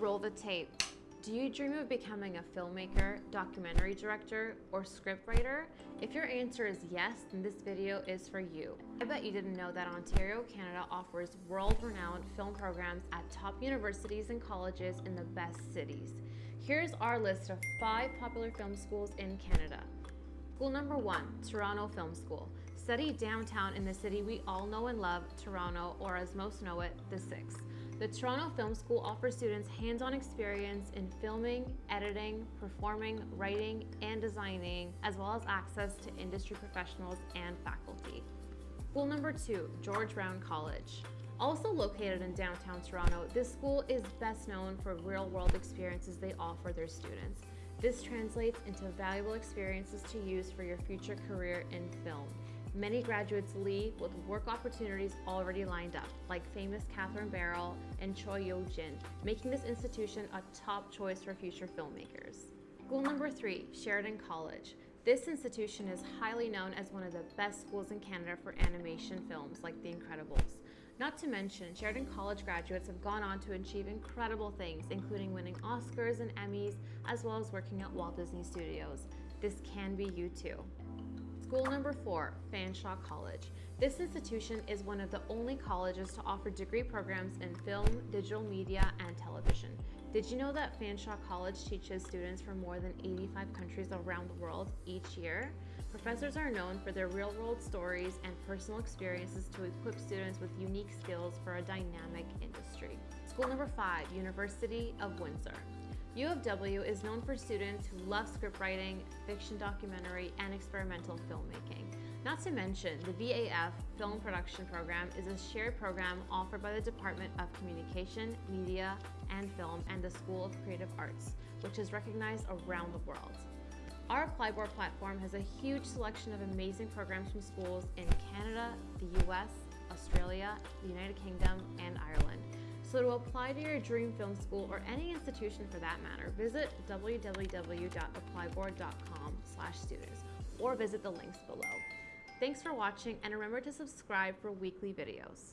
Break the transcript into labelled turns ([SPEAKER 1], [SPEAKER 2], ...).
[SPEAKER 1] Roll the tape. Do you dream of becoming a filmmaker, documentary director, or scriptwriter? If your answer is yes, then this video is for you. I bet you didn't know that Ontario, Canada offers world-renowned film programs at top universities and colleges in the best cities. Here's our list of five popular film schools in Canada. School number one, Toronto Film School. Study downtown in the city we all know and love, Toronto, or as most know it, the Six. The Toronto Film School offers students hands-on experience in filming, editing, performing, writing, and designing, as well as access to industry professionals and faculty. School number two, George Brown College. Also located in downtown Toronto, this school is best known for real-world experiences they offer their students. This translates into valuable experiences to use for your future career in film. Many graduates leave with work opportunities already lined up, like famous Catherine Barrell and Choi Yo-jin, making this institution a top choice for future filmmakers. School number three, Sheridan College. This institution is highly known as one of the best schools in Canada for animation films like The Incredibles. Not to mention, Sheridan College graduates have gone on to achieve incredible things, including winning Oscars and Emmys, as well as working at Walt Disney Studios. This can be you too. School number four, Fanshawe College. This institution is one of the only colleges to offer degree programs in film, digital media, and television. Did you know that Fanshawe College teaches students from more than 85 countries around the world each year? Professors are known for their real-world stories and personal experiences to equip students with unique skills for a dynamic industry. School number five, University of Windsor. U of W is known for students who love scriptwriting, fiction documentary, and experimental filmmaking. Not to mention, the BFA Film Production Program is a shared program offered by the Department of Communication, Media, and Film and the School of Creative Arts, which is recognized around the world. Our Applyboard platform has a huge selection of amazing programs from schools in Canada, the US, Australia, the United Kingdom, and Ireland. So to apply to your dream film school or any institution for that matter, visit www.applyboard.com students or visit the links below. Thanks for watching and remember to subscribe for weekly videos.